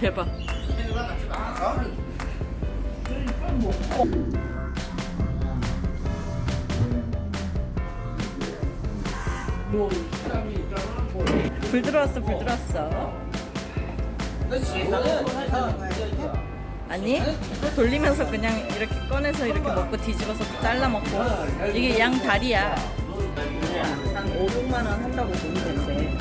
대박. 불 들어왔어, 불 들어왔어. 아니 돌리면서 그냥 이렇게 꺼내서 이렇게 먹고 뒤집어서 잘라 먹고 이게 양 다리야. 한 5, 6만 원 한다고 보면 된대.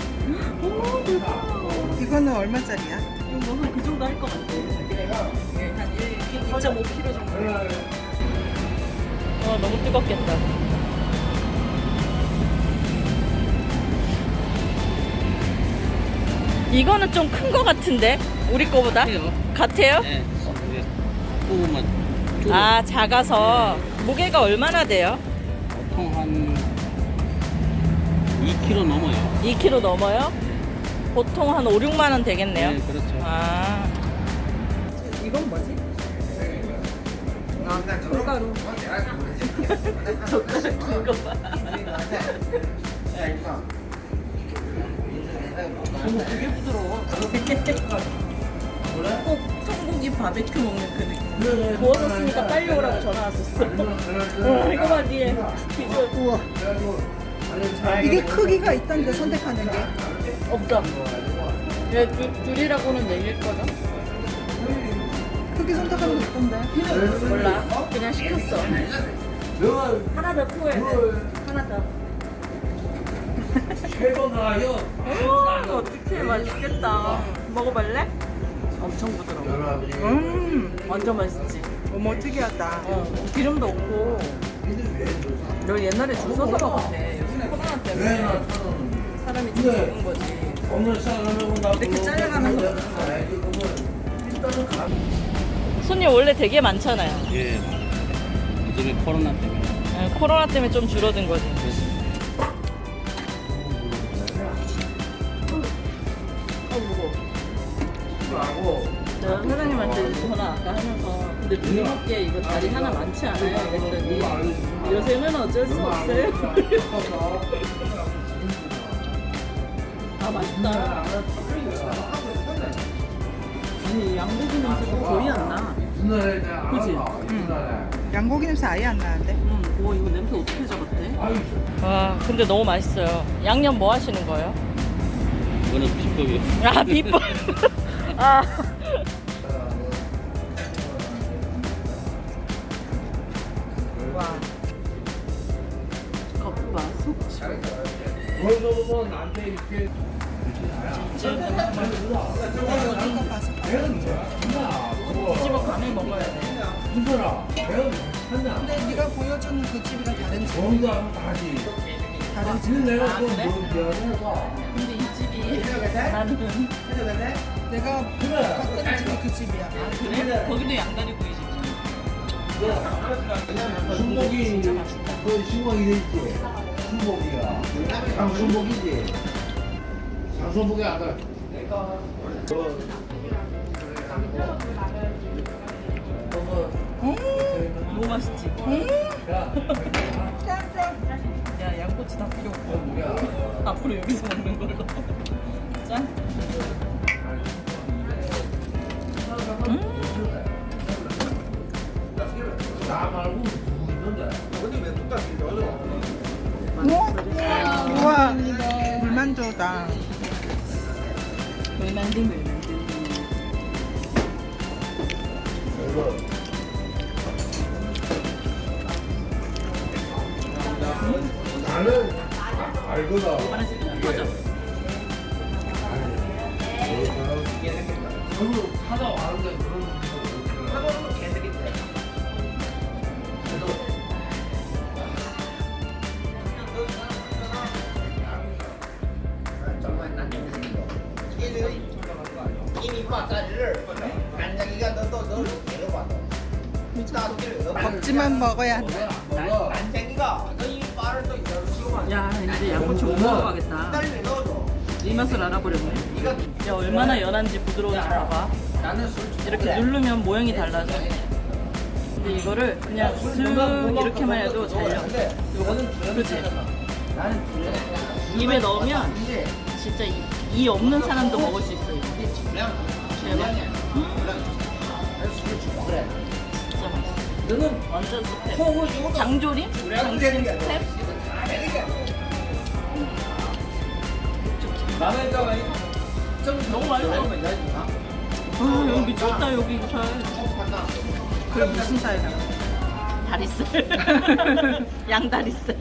이거는 얼마짜리야? 이거 한그 정도 할 것 같아. 이게 한 1, 2.5kg 정도. 와 너무 뜨겁겠다. 이거는 좀 큰 거 같은데 우리 거보다 해요. 같아요? 네. 이게 조금만 조금 아 작아서 무게가 얼마나 돼요? 보통 한 2kg 넘어요. 2kg 넘어요? 보통 한 5, 6만 원 되겠네요. 네, 그렇죠. 아 이건 뭐지? 아 콩가루. 젓가락 긴거 봐. 어머 되게 부드러워. 꼭 청고기 바베큐 먹는 그 느낌. 구워졌으니까 빨리 오라고 전화 왔었어. 어, 이거 봐 뒤에 비주얼. 우와. 이게 크기가 있던데 선택하는 게. 없어. 얘 줄, 줄이라고는 얘기일 거죠? 크기 선택하는 게 있던데. 몰라. 그냥 시켰어. 하나 더 구워야 돼. 하나 더. 최고가요. 오, 어떡해. 맛있겠다. 먹어볼래? 엄청 부드러워. 음, 완전 맛있지. 어머 특이하다. 어, 기름도 없고. 여기 옛날에 줄 서서 먹었대. 요즘 코로나 때문에 사람이 좀 적은 거지. 이렇게 잘라가면서 먹는 거야. 손님 원래 되게 많잖아요. 예. 요즘에 코로나 때문에. 네, 코로나 때문에 좀 줄어든 거지. 어, 무거워. 제가 사장님한테 전화 아까 하면서 근데 먹기에 이거 다리 하나 많지 않아요? 그랬더니 요새는 어쩔 수 없어요. 아 맛있다. 아니 양고기 냄새가 거의 안 나. 그지? 응. 양고기 냄새 아예 안 나는데. 음, 와 이거 냄새 어떻게 잡았대? 와 근데 너무 맛있어요. 양념 뭐 하시는 거예요? 이거는 비법이요. 아 비법. 아. 와. 겉바 속치. 뒤집어 간을 먹어야 돼. 근데 네가 보여주는 그 집이랑 다른 집. 다른 집. 아 그래? 근데 이 집이 나는 내가 갔던 집이 그 집이야. 그래? 거기도 양다리 구이집이잖아. 순복이. 그돼 있지? 순복이가 장순복이지. 장순복이 아까 너무 맛있지? 야 양꼬치 다 필요 없고. 앞으로 여기서 먹는 걸로 나 말고 누구 있는데 우와. 물만조다. 물만두 물만두 이거 나는 알거든 하나씩 터져 저도 찾아와는데 그런 먹지만 먹어야 한다. 야 이제 양꼬치 못 먹어가겠다. 이 맛을 알아버렸네. 야 얼마나 연한지 부드러운지 봐봐. 이렇게 누르면 모양이 달라져. 근데 이거를 그냥 쓱 이렇게만 해도 잘려. 요거 그치? 입에 넣으면 진짜 이, 이 없는 사람도 먹을 수 있어 대박 진짜 맛있어. 완전 스팸. 장조림? 장조림 스팸? 너무 맛있어. 아, 여기 미쳤다, 여기 살. 그럼 무슨 살이야? 다리살. 양다리살.